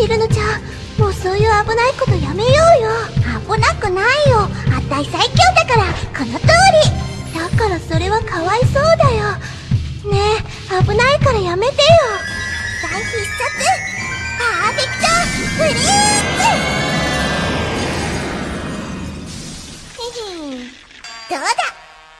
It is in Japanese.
チルノちゃんもうそういう危ないことやめようよ。危なくないよ。あたい最強だからこの通り。だからそれはかわいそうだよ。ねえ危ないからやめてよ。大必殺。パーフェクト。フリーズ。どうだ？